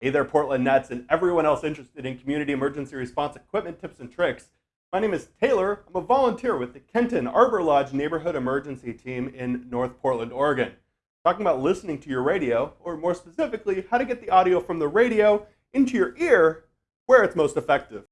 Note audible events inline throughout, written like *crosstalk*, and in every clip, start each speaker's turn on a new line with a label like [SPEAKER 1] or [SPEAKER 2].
[SPEAKER 1] Hey there, Portland Nets, and everyone else interested in community emergency response equipment tips and tricks. My name is Taylor. I'm a volunteer with the Kenton Arbor Lodge Neighborhood Emergency Team in North Portland, Oregon. Talking about listening to your radio, or more specifically, how to get the audio from the radio into your ear where it's most effective.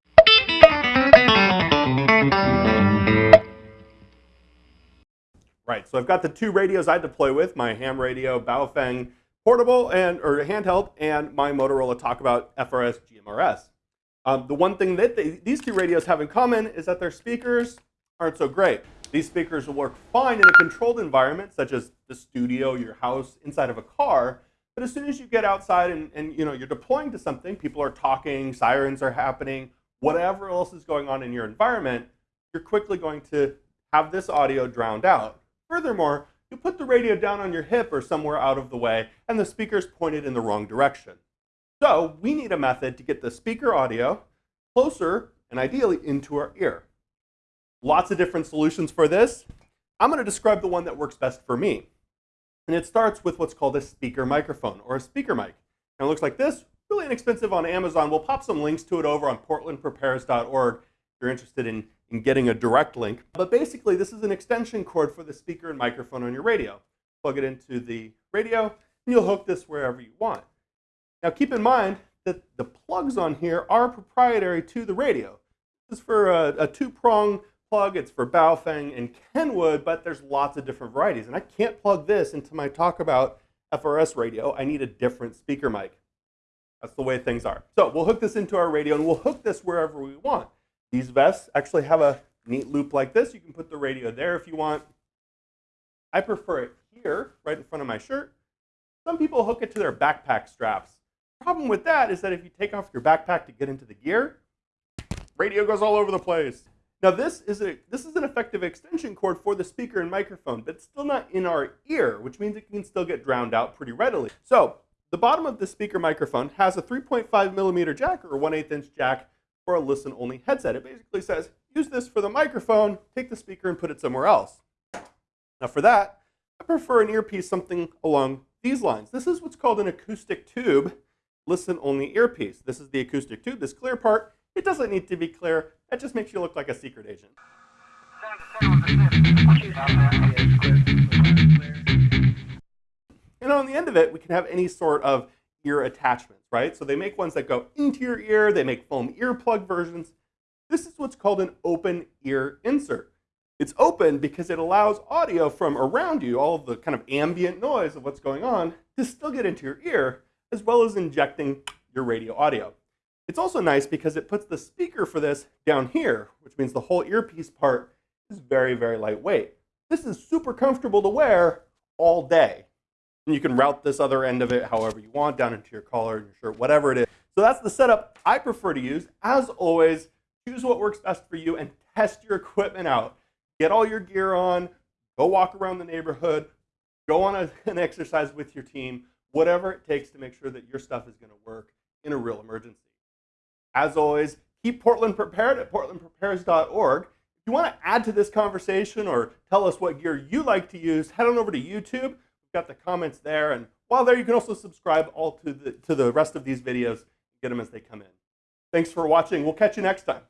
[SPEAKER 1] Right, so I've got the two radios I deploy with, my ham radio Baofeng portable and or handheld, and my Motorola Talkabout FRS GMRS. Um, the one thing that they, these two radios have in common is that their speakers aren't so great. These speakers will work fine in a controlled environment, such as the studio, your house, inside of a car. But as soon as you get outside and, and you know you're deploying to something, people are talking, sirens are happening, whatever else is going on in your environment, you're quickly going to have this audio drowned out. Furthermore, you put the radio down on your hip or somewhere out of the way, and the speaker's pointed in the wrong direction. So we need a method to get the speaker audio closer and ideally into our ear. Lots of different solutions for this. I'm going to describe the one that works best for me. And it starts with what's called a speaker microphone or a speaker mic. And it looks like this, really inexpensive on Amazon. We'll pop some links to it over on portlandprepares.org you're interested in in getting a direct link. But basically, this is an extension cord for the speaker and microphone on your radio. Plug it into the radio, and you'll hook this wherever you want. Now, keep in mind that the plugs on here are proprietary to the radio. This is for a, a two-prong plug. It's for Baofeng and Kenwood, but there's lots of different varieties. And I can't plug this into my Talkabout FRS radio. I need a different speaker mic. That's the way things are. So we'll hook this into our radio, and we'll hook this wherever we want. These vests actually have a neat loop like this. You can put the radio there if you want. I prefer it here, right in front of my shirt. Some people hook it to their backpack straps. Problem with that is that if you take off your backpack to get into the gear, radio goes all over the place. Now this is, a, this is an effective extension cord for the speaker and microphone, but it's still not in our ear, which means it can still get drowned out pretty readily. So the bottom of the speaker microphone has a 3.5 millimeter jack or 1 8 inch jack for a listen-only headset. It basically says, use this for the microphone, take the speaker and put it somewhere else. Now for that, I prefer an earpiece something along these lines. This is what's called an acoustic tube listen-only earpiece. This is the acoustic tube, this clear part. It doesn't need to be clear. That just makes you look like a secret agent. And on the end of it, we can have any sort of ear attachments, right? So they make ones that go into your ear, they make foam earplug versions. This is what's called an open ear insert. It's open because it allows audio from around you, all the kind of ambient noise of what's going on, to still get into your ear, as well as injecting your radio audio. It's also nice because it puts the speaker for this down here, which means the whole earpiece part is very, very lightweight. This is super comfortable to wear all day. And you can route this other end of it however you want, down into your collar, your shirt, whatever it is. So that's the setup I prefer to use. As always, choose what works best for you and test your equipment out. Get all your gear on, go walk around the neighborhood, go on a, *laughs* an exercise with your team, whatever it takes to make sure that your stuff is going to work in a real emergency. As always, keep Portland prepared at portlandprepares.org. If you want to add to this conversation or tell us what gear you like to use, head on over to YouTube got the comments there. And while there, you can also subscribe all to the, to the rest of these videos, get them as they come in. Thanks for watching. We'll catch you next time.